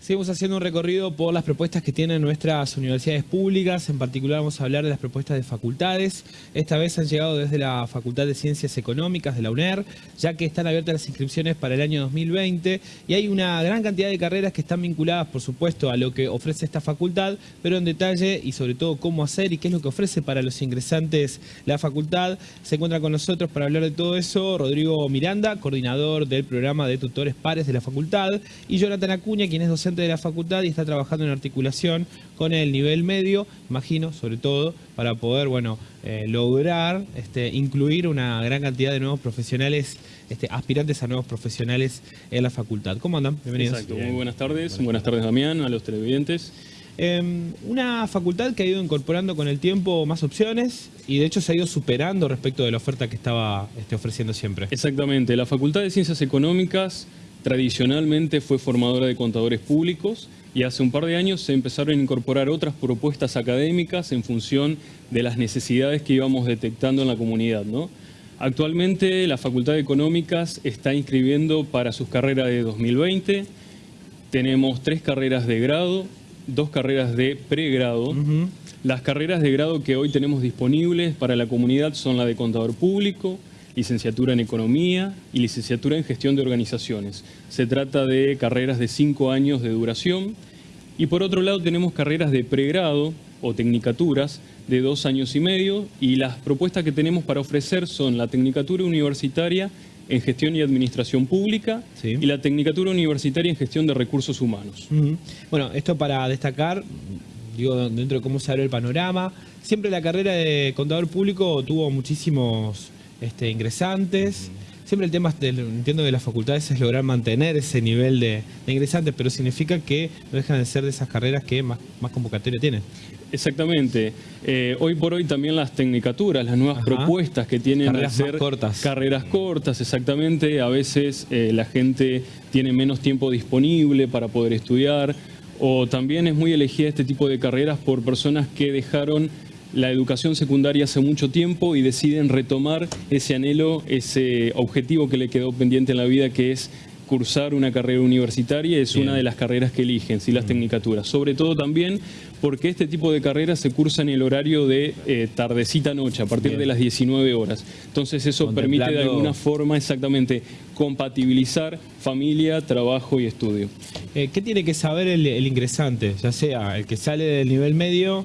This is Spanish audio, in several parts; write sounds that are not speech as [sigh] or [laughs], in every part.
Seguimos haciendo un recorrido por las propuestas que tienen nuestras universidades públicas. En particular vamos a hablar de las propuestas de facultades. Esta vez han llegado desde la Facultad de Ciencias Económicas de la UNER, ya que están abiertas las inscripciones para el año 2020 y hay una gran cantidad de carreras que están vinculadas, por supuesto, a lo que ofrece esta facultad, pero en detalle y sobre todo cómo hacer y qué es lo que ofrece para los ingresantes la facultad. Se encuentra con nosotros para hablar de todo eso Rodrigo Miranda, coordinador del programa de tutores pares de la facultad, y Jonathan Acuña, quien es docente de la facultad y está trabajando en articulación con el nivel medio, imagino, sobre todo, para poder, bueno, eh, lograr este, incluir una gran cantidad de nuevos profesionales, este, aspirantes a nuevos profesionales en la facultad. ¿Cómo andan? Bienvenidos. Exacto, muy buenas tardes. Buenas, tardes, Damián, a los televidentes. Em, una facultad que ha ido incorporando con el tiempo más opciones y de hecho se ha ido superando respecto de la oferta que estaba este, ofreciendo siempre. Exactamente, la Facultad de Ciencias Económicas tradicionalmente fue formadora de contadores públicos y hace un par de años se empezaron a incorporar otras propuestas académicas en función de las necesidades que íbamos detectando en la comunidad. ¿no? Actualmente la Facultad de Económicas está inscribiendo para sus carreras de 2020. Tenemos tres carreras de grado, dos carreras de pregrado. Las carreras de grado que hoy tenemos disponibles para la comunidad son la de contador público, licenciatura en Economía y licenciatura en Gestión de Organizaciones. Se trata de carreras de cinco años de duración. Y por otro lado tenemos carreras de pregrado o tecnicaturas de dos años y medio y las propuestas que tenemos para ofrecer son la tecnicatura universitaria en Gestión y Administración Pública y la Tecnicatura Universitaria en Gestión de Recursos Humanos. Bueno, esto para destacar, digo, dentro de cómo se abre el panorama, siempre la carrera de contador público tuvo muchísimos este, ingresantes. Siempre el tema, del, entiendo, de las facultades es lograr mantener ese nivel de, ingresantes, pero significa que no dejan de ser de esas carreras que más, más convocatoria tienen. Exactamente. Eh, hoy por hoy también las tecnicaturas, las nuevas propuestas que tienen carreras ser cortas. Carreras cortas, exactamente. A veces eh, la gente tiene menos tiempo disponible para poder estudiar o también es muy elegida este tipo de carreras por personas que dejaron la educación secundaria hace mucho tiempo y deciden retomar ese anhelo, ese objetivo que le quedó pendiente en la vida, que es cursar una carrera universitaria, es una de las carreras que eligen, sí, las tecnicaturas. Sobre todo también porque este tipo de carreras se cursa en el horario de eh, tardecita-noche, a partir de las 19 horas. Entonces eso permite de alguna forma exactamente compatibilizar familia, trabajo y estudio. Eh, ¿Qué tiene que saber el, el ingresante? Ya sea el que sale del nivel medio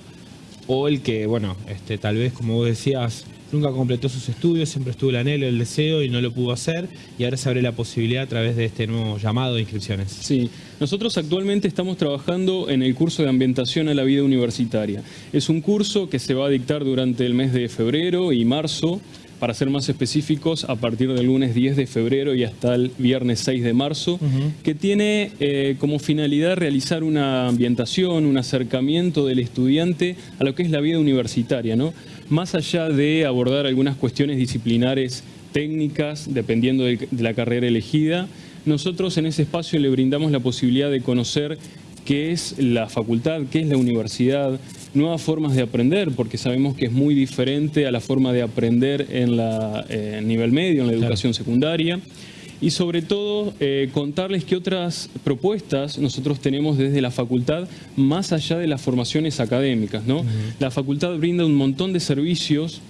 o el que, bueno, este, tal vez, como vos decías, nunca completó sus estudios, siempre estuvo el anhelo, el deseo y no lo pudo hacer, y ahora se abre la posibilidad a través de este nuevo llamado de inscripciones. Sí, nosotros actualmente estamos trabajando en el curso de ambientación a la vida universitaria. Es un curso que se va a dictar durante el mes de febrero y marzo, para ser más específicos, a partir del lunes 10 de febrero y hasta el viernes 6 de marzo, que tiene eh, como finalidad realizar una ambientación, un acercamiento del estudiante a lo que es la vida universitaria, ¿no? Más allá de abordar algunas cuestiones disciplinares técnicas, dependiendo de la carrera elegida, nosotros en ese espacio le brindamos la posibilidad de conocer qué es la facultad, qué es la universidad, nuevas formas de aprender, porque sabemos que es muy diferente a la forma de aprender en la eh, nivel medio, en la educación secundaria. Y sobre todo, eh, contarles qué otras propuestas nosotros tenemos desde la facultad, más allá de las formaciones académicas. ¿no? La facultad brinda un montón de servicios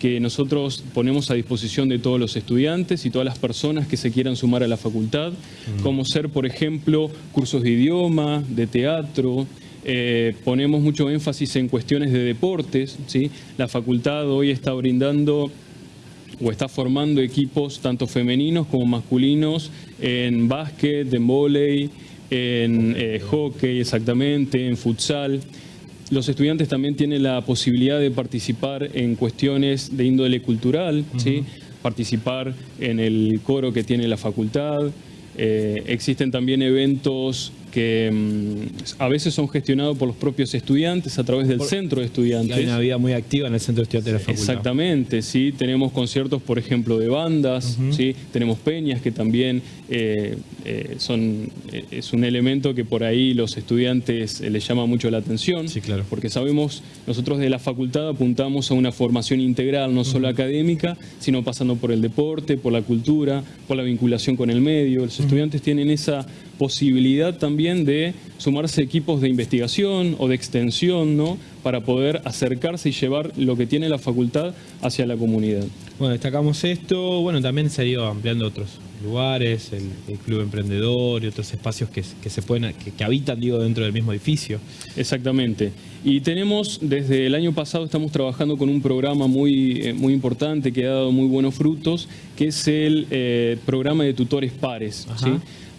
que nosotros ponemos a disposición de todos los estudiantes y todas las personas que se quieran sumar a la facultad, como ser, por ejemplo, cursos de idioma, de teatro, eh, ponemos mucho énfasis en cuestiones de deportes, ¿sí? la facultad hoy está brindando o está formando equipos tanto femeninos como masculinos en básquet, en vóley, en eh, hockey exactamente, en futsal. Los estudiantes también tienen la posibilidad de participar en cuestiones de índole cultural, ¿sí? participar en el coro que tiene la facultad. Eh, existen también eventos que mm, a veces son gestionados por los propios estudiantes a través del centro de estudiantes. Hay una vida muy activa en el centro de estudiantes de la facultad. Exactamente, sí, tenemos conciertos, por ejemplo, de bandas, ¿sí? tenemos peñas que también eh, eh, son, eh, es un elemento que por ahí los estudiantes les llama mucho la atención, sí, claro. porque sabemos, nosotros de la facultad apuntamos a una formación integral, no solo académica, sino pasando por el deporte, por la cultura, por la vinculación con el medio. Los estudiantes tienen esa posibilidad también también de sumarse equipos de investigación o de extensión, ¿no? Para poder acercarse y llevar lo que tiene la facultad hacia la comunidad. Bueno, destacamos esto, bueno, también se ha ido ampliando otros lugares, el, Club Emprendedor y otros espacios que, se pueden, que, habitan, digo, dentro del mismo edificio. Exactamente. Y tenemos, desde el año pasado estamos trabajando con un programa muy, eh, muy importante que ha dado muy buenos frutos, que es el eh, programa de tutores pares. ¿sí?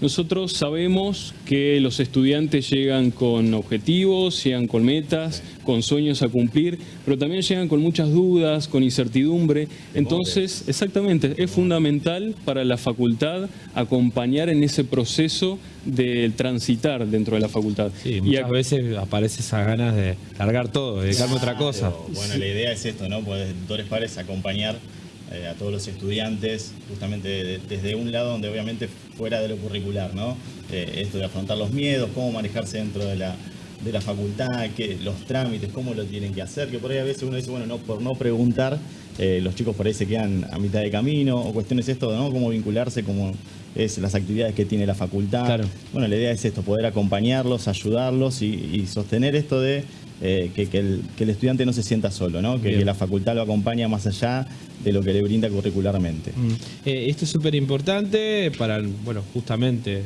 Nosotros sabemos que los estudiantes llegan con objetivos, llegan con metas, con sueños a cumplir, pero también llegan con muchas dudas, con incertidumbre. Entonces, exactamente, es fundamental para la facultad acompañar en ese proceso de transitar dentro de la facultad. Sí, muchas veces aparece esa ganas de largar todo, de dedicarme a otra cosa. Bueno, la idea es esto, ¿no? Pues tutores pares acompañar eh, a todos los estudiantes, justamente desde un lado donde obviamente fuera de lo curricular, ¿no? Eh, esto de afrontar los miedos, cómo manejarse dentro de la, de la facultad, que, los trámites, cómo lo tienen que hacer, que por ahí a veces uno dice, bueno, no, por no preguntar, eh, los chicos por ahí se quedan a mitad de camino, o cuestiones esto, ¿no? Cómo vincularse, cómo es las actividades que tiene la facultad. Bueno, la idea es esto, poder acompañarlos, ayudarlos y sostener esto de eh, que, el, estudiante no se sienta solo, ¿no? Que, la facultad lo acompaña más allá de lo que le brinda curricularmente. Mm. Eh, esto es súper importante para, bueno, justamente... Eh,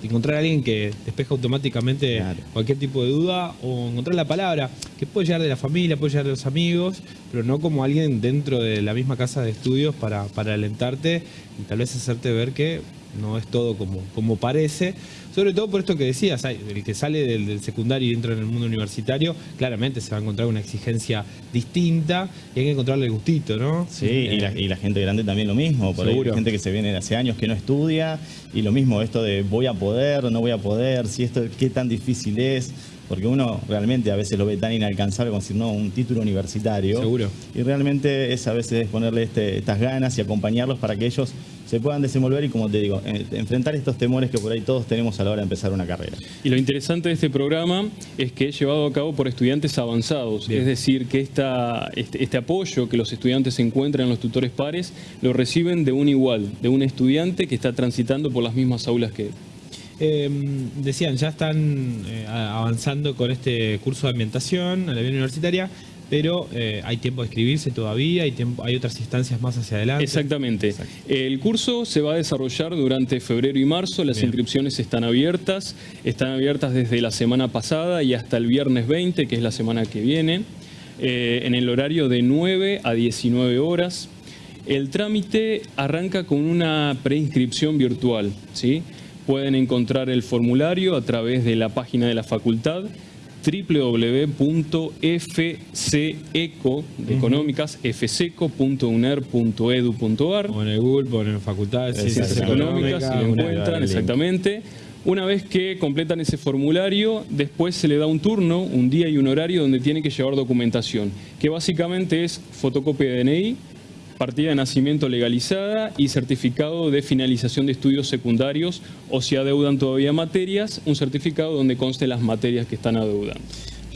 encontrar a alguien que despeja automáticamente cualquier tipo de duda o encontrar la palabra que puede llegar de la familia, puede llegar de los amigos, pero no como alguien dentro de la misma casa de estudios para, para alentarte y tal vez hacerte ver que no es todo como, como parece. Sobre todo por esto que decías, el que sale del, secundario y entra en el mundo universitario, claramente se va a encontrar una exigencia distinta y hay que encontrarle el gustito, ¿no? Sí, y, la, gente grande también lo mismo, por hay gente que se viene hace años que no estudia y lo mismo, esto de voy a poder, no voy a poder, si esto, qué tan difícil es porque uno realmente a veces lo ve tan inalcanzable como decir, no, un título universitario. Seguro. Y realmente es a veces ponerle este, estas ganas y acompañarlos para que ellos se puedan desenvolver y, como te digo, enfrentar estos temores que por ahí todos tenemos a la hora de empezar una carrera. Y lo interesante de este programa es que es llevado a cabo por estudiantes avanzados, es decir, que esta, este, este, apoyo que los estudiantes encuentran en los tutores pares lo reciben de un igual, de un estudiante que está transitando por las mismas aulas que él. Em, decían, ya están eh, avanzando con este curso de ambientación a la vida universitaria, pero eh, hay tiempo de escribirse todavía, hay, tiempo, hay otras instancias más hacia adelante. Exactamente. El curso se va a desarrollar durante febrero y marzo, las inscripciones están abiertas, están abiertas desde la semana pasada y hasta el viernes 20, que es la semana que viene, eh, en el horario de 9 a 19 horas. El trámite arranca con una preinscripción virtual, ¿sí? Pueden encontrar el formulario a través de la página de la facultad www.fceco de económicas fceco.uner.edu.ar o en el Google ponen facultad de ciencias económicas y lo encuentran exactamente. Una vez que completan ese formulario, después se le da un turno, un día y un horario donde tiene que llevar documentación, que básicamente es fotocopia de DNI, partida de nacimiento legalizada y certificado de finalización de estudios secundarios o si adeudan todavía materias, un certificado donde conste las materias que están adeudando.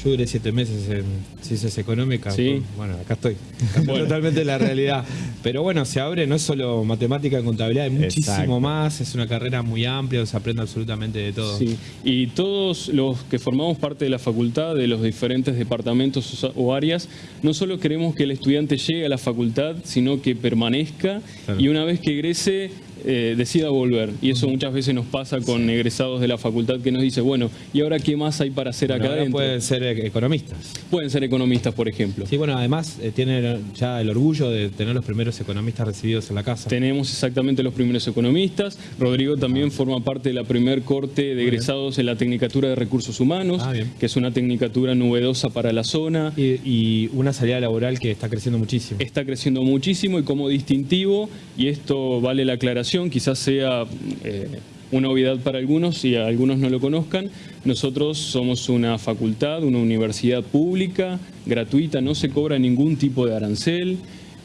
Yo duré siete meses en ciencias económicas. ¿Sí? Bueno, acá estoy. [laughs] Totalmente la realidad. Pero bueno, se abre, no es solo matemática y contabilidad, hay muchísimo más. Es una carrera muy amplia, se aprende absolutamente de todo. Sí, y todos los que formamos parte de la facultad, de los diferentes departamentos o áreas, no solo queremos que el estudiante llegue a la facultad, sino que permanezca y una vez que egrese eh, decida volver. Y eso muchas veces nos pasa con egresados de la facultad que nos dice, bueno, ¿y ahora qué más hay para hacer acá adentro? Pueden ser economistas. Pueden ser economistas, por ejemplo. Sí, bueno, además eh, tienen ya el orgullo de tener los primeros economistas recibidos en la casa. Tenemos exactamente los primeros economistas. Rodrigo también ah. forma parte de la primer corte de egresados en la Tecnicatura de Recursos Humanos, ah, que es una tecnicatura novedosa para la zona. Y, y una salida laboral que está creciendo muchísimo. Está creciendo muchísimo y como distintivo, y esto vale la aclaración, quizás sea eh, una obviedad para algunos y algunos no lo conozcan. Nosotros somos una facultad, una universidad pública, gratuita, no se cobra ningún tipo de arancel.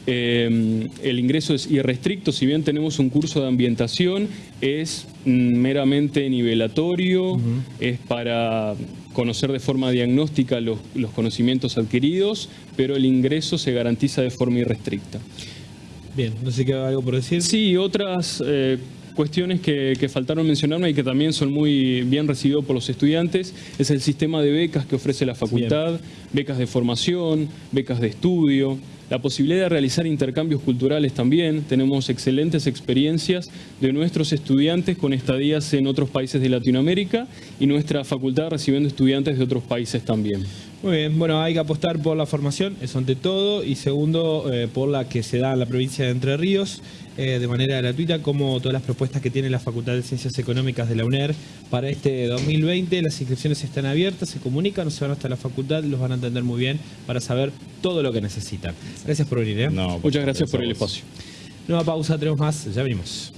Eh, el ingreso es irrestricto, si bien tenemos un curso de ambientación, es meramente nivelatorio, es para conocer de forma diagnóstica los, conocimientos adquiridos, pero el ingreso se garantiza de forma irrestricta. Bien, no sé qué algo por decir. Sí, otras... Eh, cuestiones que, que faltaron mencionarme y que también son muy bien recibidos por los estudiantes es el sistema de becas que ofrece la facultad, becas de formación, becas de estudio, la posibilidad de realizar intercambios culturales también. Tenemos excelentes experiencias de nuestros estudiantes con estadías en otros países de Latinoamérica y nuestra facultad recibiendo estudiantes de otros países también. Muy bien, bueno, hay que apostar por la formación, eso ante todo, y segundo, eh, por la que se da en la provincia de Entre Ríos, eh, de manera gratuita, como todas las propuestas que tiene la Facultad de Ciencias Económicas de la UNER para este 2020. Las inscripciones están abiertas, se comunican, o se van hasta la facultad, los van a entender muy bien para saber todo lo que necesitan. Gracias por venir. ¿eh? No, Muchas gracias por el espacio. Nueva pausa, tenemos más, ya venimos.